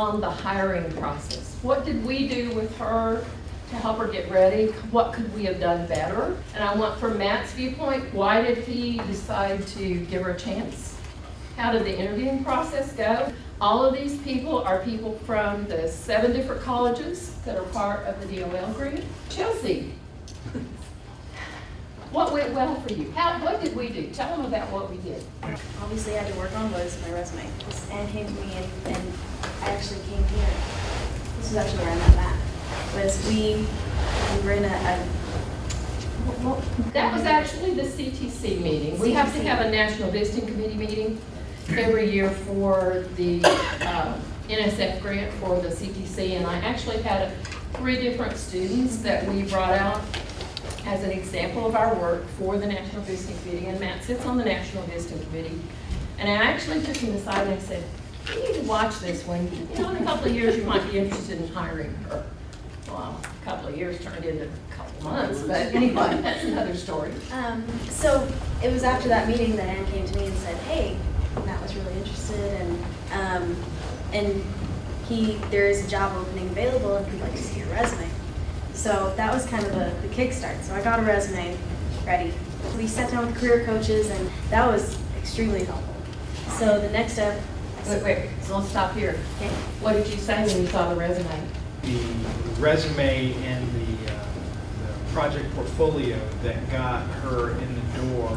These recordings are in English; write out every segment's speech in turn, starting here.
on the hiring process. What did we do with her to help her get ready? What could we have done better? And I want from Matt's viewpoint, why did he decide to give her a chance? How did the interviewing process go? All of these people are people from the seven different colleges that are part of the DOL grant. Chelsea, what went well for you? How, what did we do? Tell them about what we did. obviously I had to work on was my resume. Ann me and, and actually came here. This is actually where I met Matt. Was we, we were in a, a well, That was actually the CTC meeting. We have to have a National Visiting Committee meeting every year for the uh, NSF grant for the CTC. And I actually had three different students that we brought out as an example of our work for the National Visiting Committee. And Matt sits on the National Visiting Committee. And I actually took him aside and I said, you need to watch this one. You know, in a couple of years, you might be interested in hiring her. Well, a couple of years turned into a couple months, but anyway, that's another story. Um, so it was after that meeting that Ann came to me and said, "Hey, Matt was really interested, and um, and he there is a job opening available, and he'd like to see your resume." So that was kind of the, the kickstart. So I got a resume ready. We sat down with career coaches, and that was extremely helpful. So the next step, I Wait, wait, so let's stop here. okay, What did you say when you saw the resume? the resume and the, uh, the project portfolio that got her in the door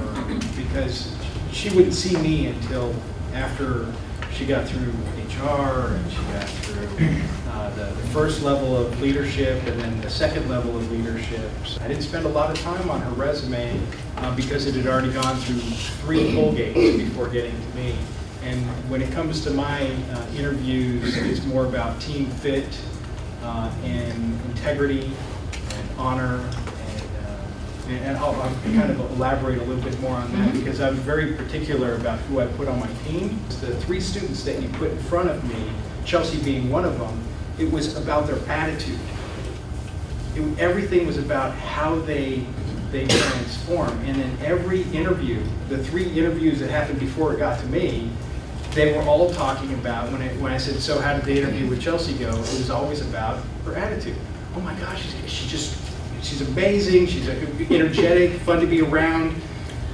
because she wouldn't see me until after she got through HR and she got through uh, the, the first level of leadership and then the second level of leadership. I didn't spend a lot of time on her resume uh, because it had already gone through three poll gates before getting to me. And when it comes to my uh, interviews, it's more about team fit uh, and integrity and honor. And, uh, and and I'll, I'll kind of elaborate a little bit more on that because I was very particular about who I put on my team. The three students that you put in front of me, Chelsea being one of them, it was about their attitude. It, everything was about how they they transform. And in every interview, the three interviews that happened before it got to me, they were all talking about, when I, when I said, so how did the interview with Chelsea go? It was always about her attitude. Oh my gosh, she's, she just, she's amazing, she's energetic, fun to be around.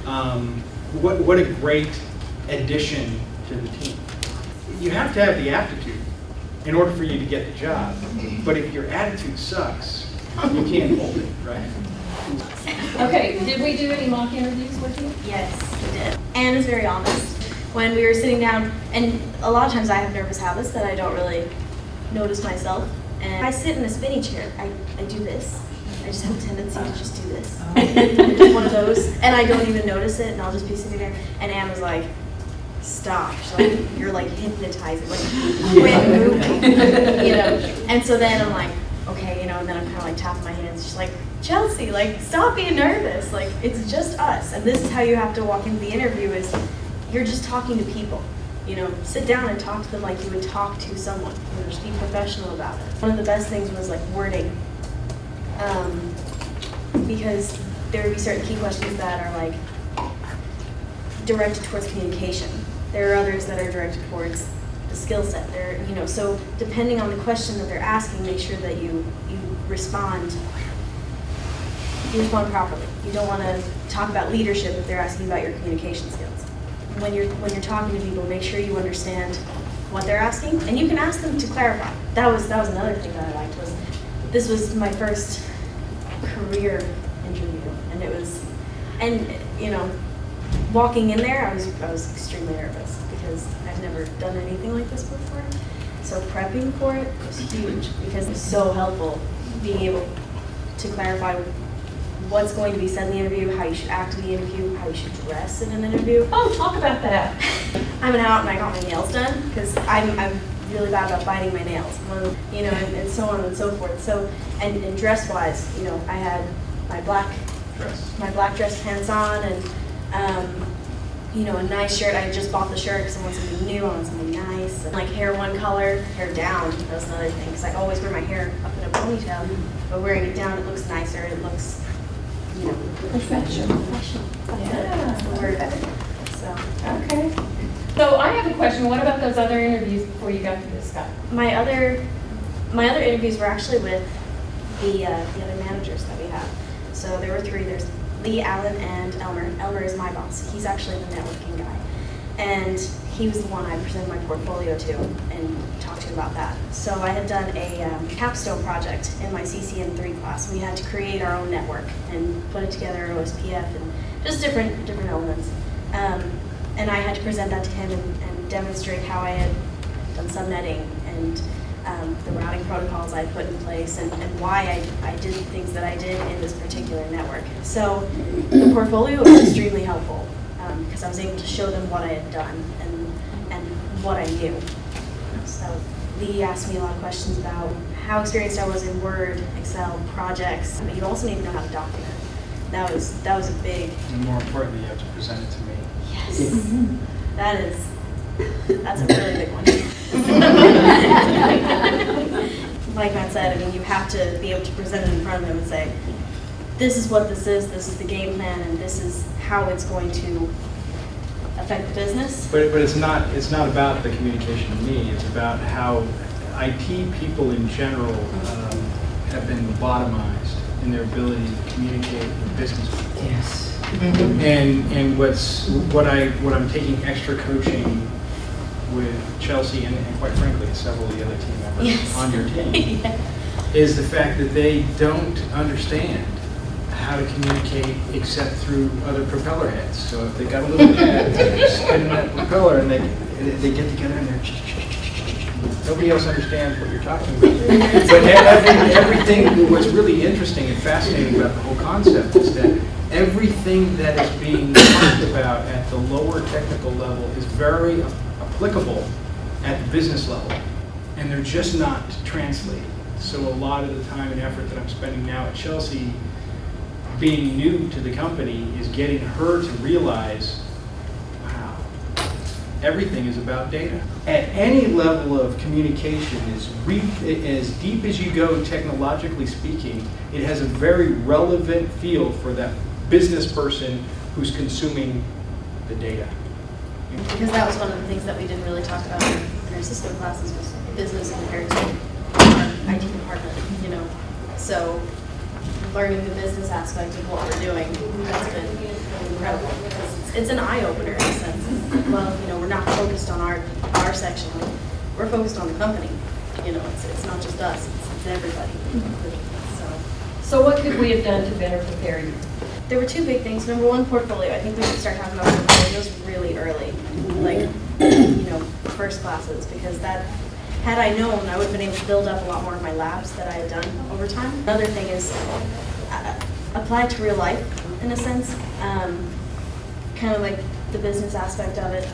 Um, what, what a great addition to the team. You have to have the aptitude in order for you to get the job. But if your attitude sucks, you can't hold it, right? Okay, did we do any mock interviews with you? Yes, we did. Ann is very honest. When we were sitting down, and a lot of times I have nervous habits that I don't really notice myself. And I sit in a spinny chair. I, I do this. I just have a tendency to just do this. I'm oh. just one of those, and I don't even notice it, and I'll just be sitting there. And Ann was like, "Stop! She's like, you're like hypnotizing. Like, quit moving." you know. And so then I'm like, okay, you know. And then I'm kind of like tapping my hands. She's like, Chelsea, like, stop being nervous. Like, it's just us, and this is how you have to walk into the interview. Is you're just talking to people. You know, sit down and talk to them like you would talk to someone. You know, just be professional about it. One of the best things was like wording, um, because there would be certain key questions that are like directed towards communication. There are others that are directed towards the skill set. There, you know, so depending on the question that they're asking, make sure that you you respond. You respond properly. You don't want to talk about leadership if they're asking about your communication skills. When you're when you're talking to people, make sure you understand what they're asking, and you can ask them to clarify. That was that was another thing that I liked was this was my first career interview, and it was, and you know, walking in there, I was I was extremely nervous because I've never done anything like this before. So prepping for it was huge because it's so helpful being able to clarify what's going to be said in the interview, how you should act in the interview, how you should dress in an interview. Oh, talk about that. I went out and I got my nails done because I'm, I'm really bad about biting my nails, One of the- you know, and, and so on and so forth. So, and, and dress wise, you know, I had my black Dress. my black dress pants on and um, you know a nice shirt. I just bought the shirt because I want something new. I want something nice. And like hair one color, hair down. That's another thing because I always wear my hair up in a ponytail, but wearing it down, it looks nicer. It looks you know Professional. professional. Yeah. That's the word. So Okay. So I have a question, what about those other interviews before you got to this guy? My other, my other interviews were actually with the, uh, the other managers that we have. So there were three, there's Lee, Allen, and Elmer. Elmer is my boss, he's actually the networking guy. And he was the one I presented my portfolio to and talked to about that. So I had done a um, capstone project in my CCNA three class. We had to create our own network and put it together, OSPF, and just different, different elements. Um, and I had to present that to him and, and demonstrate how I had done subnetting and um, the routing protocols I put in place and, and why I, I did things that I did in this particular network. So the portfolio was extremely helpful Um, because I was able to show them what I had done and, and what I knew. So Lee asked me a lot of questions about how experienced I was in Word, Excel, projects, but you also need to know how to document. That was, that was a big, And more importantly, you have to present it to me. yes, that is, that's a really big one. Like Matt said, I mean, you have to be able to present it in front of them and say, this is what this is, this is the game plan, and this is how it's going to affect the business. But, but it's not, it's not about the communication to me, it's about how IT people in general um, have been lobotomized in their ability to communicate with business people. Yes. And, and what's, what I, what I'm taking extra coaching with Chelsea and and quite frankly, several of the other team members Yes. on your team, Yeah. is the fact that they don't understand how to communicate except through other propeller heads. So if they got a little head, they spin that propeller and they, they get together and they're, nobody else understands what you're talking about. But every- everything, what's really interesting and fascinating about the whole concept is that everything that is being talked about at the lower technical level is very applicable at the business level and they're just not translated. So a lot of the time and effort that I'm spending now at Chelsea, being new to the company, is getting her to realize, wow, everything is about data. At any level of communication, as, as deep as you go technologically speaking, it has a very relevant feel for that business person who's consuming the data. Because that was one of the things that we didn't really talk about in our Cisco classes was business compared to um, our IT department, you know? So learning the business aspect of what we're doing, that's been incredible. it's- It's an eye opener in a sense. Well, you know, we're not focused on our, our section, we're focused on the company. You know, it's, it's not just us, it's it's everybody. So. So what could we have done to better prepare you? There were two big things. Number one, portfolio. I think we should start talking about portfolios really early, like, you know, first classes, because that, had I known, I would have been able to build up a lot more of my labs that I had done over time. Another thing is, uh, apply to real life, in a sense. Um, Kind of like the business aspect of it.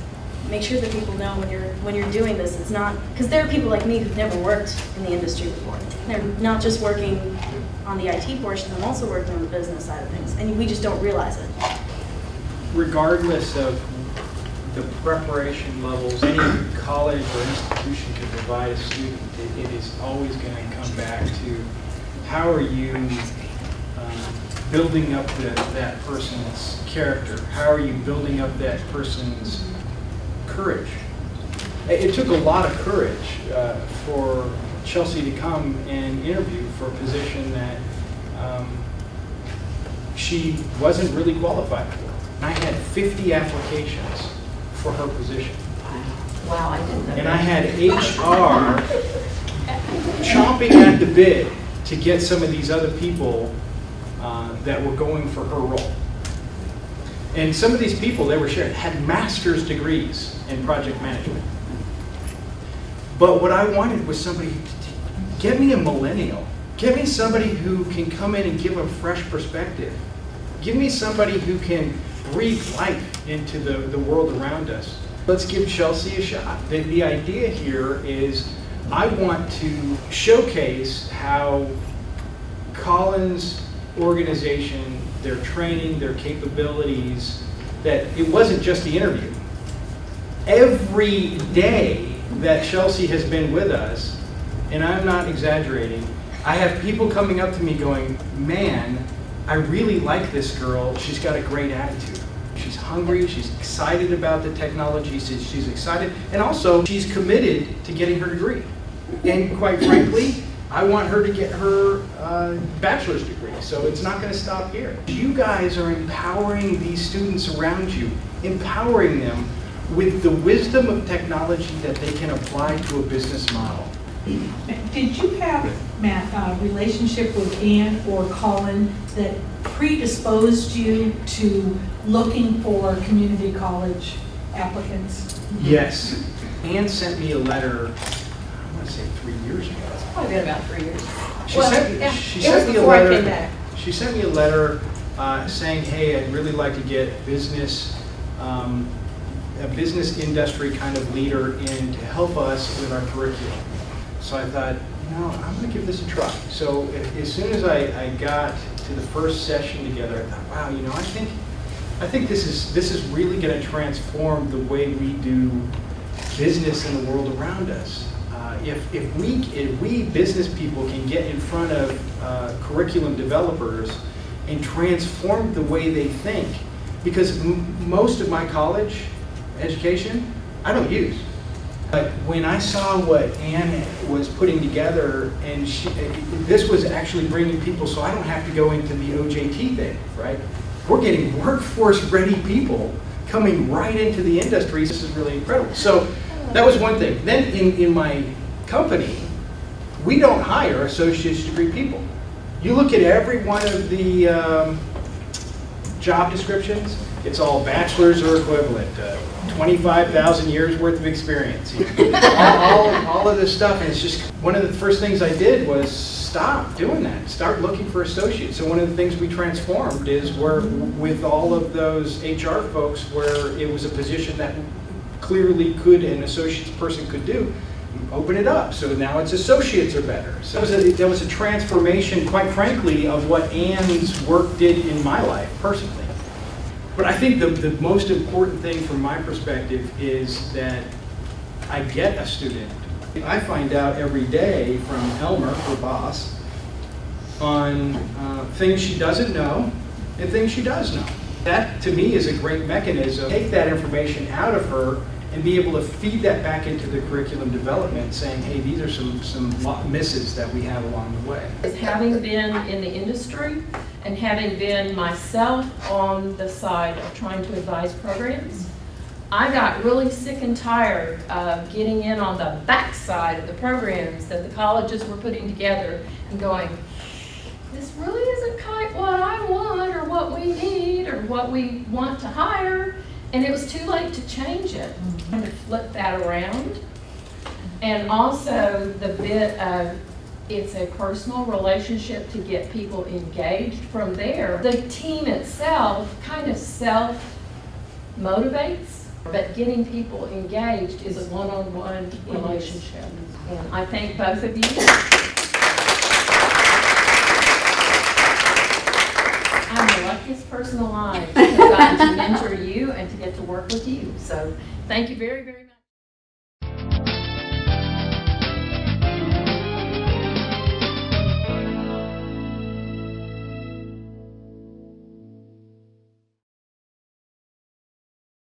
Make sure that people know when you're, when you're doing this, it's not, because there are people like me who've never worked in the industry before. They're not just working on the IT portion, I'm also working on the business side of things, and we just don't realize it. regardless of the preparation levels any college or institution can provide a student, it- it is always going to come back to how are you um, building up the- that person's character? How are you building up that person's courage? It it took a lot of courage uh, for Chelsea to come and interview for a position that um, she wasn't really qualified for. I had 50 applications for her position. Wow, I didn't know. And I had HR chomping at the bit to get some of these other people uh, that were going for her role. And some of these people, they were sharing, had master's degrees in project management. But what I wanted was somebody, get me a millennial. Get me somebody who can come in and give a fresh perspective. Give me somebody who can breathe life into the, the world around us. Let's give Chelsea a shot. The, the idea here is I want to showcase how Collin's organization, their training, their capabilities, that it wasn't just the interview. Every day that Chelsea has been with us, and I'm not exaggerating, I have people coming up to me going, man, I really like this girl. She's got a great attitude. she's hungry, she's excited about the technology, she's, she's excited, and also she's committed to getting her degree. And quite frankly, I want her to get her uh, bachelor's degree, so it's not going to stop here. You guys are empowering these students around you, empowering them with the wisdom of technology that they can apply to a business model. Did you have, Matt, a relationship with Ann or Collin that predisposed you to looking for community college applicants? Yes. Ann sent me a letter, I want to say three years ago. It's Probably been about three years. She Well, sent, yeah, she it was sent me a before I letter. came back. She sent me a letter uh, saying, hey, I'd really like to get business, um, a business industry kind of leader in to help us with our curriculum. So I thought, you know, I'm going to give this a try. So as soon as I, I got to the first session together, I thought, wow, you know, I think, I think this is, this is really going to transform the way we do business in the world around us. Uh, If, if we, if we business people can get in front of uh, curriculum developers and transform the way they think, because most of my college education, I don't use. But when I saw what Ann was putting together, and she, this was actually bringing people, so I don't have to go into the OJT thing, right? We're getting workforce-ready people coming right into the industry. This is really incredible. So that was one thing. Then in, in my company, we don't hire associate's degree people. You look at every one of the um, job descriptions, it's all bachelor's or equivalent, uh, 25,000 years worth of experience. you know. all, all, of this stuff, and it's just, one of the first things I did was stop doing that, start looking for associates. So one of the things we transformed is where, with all of those HR folks, where it was a position that clearly could, an associate's person could do, open it up. So now it's associates are better. So that was a, that was a transformation, quite frankly, of what Ann's work did in my life personally. But I think the, the most important thing from my perspective is that I get a student. I find out every day from Elmer, her boss, on uh, things she doesn't know and things she does know. That, to me, is a great mechanism. Take that information out of her and be able to feed that back into the curriculum development, saying, hey, these are some, some misses that we have along the way. Having been in the industry and having been myself on the side of trying to advise programs, I got really sick and tired of getting in on the backside of the programs that the colleges were putting together and going, this really isn't quite what I want or what we need or what we want to hire. And it was too late to change it. Mm-hmm. And to flip that around. And also the bit of, it's a personal relationship to get people engaged from there. The team itself kind of self-motivates, but getting people engaged is a one-on-one relationship. Mm-hmm. And I thank both of you. I'm the luckiest person alive gotten to mentor you and to get to work with you. So thank you very, very much.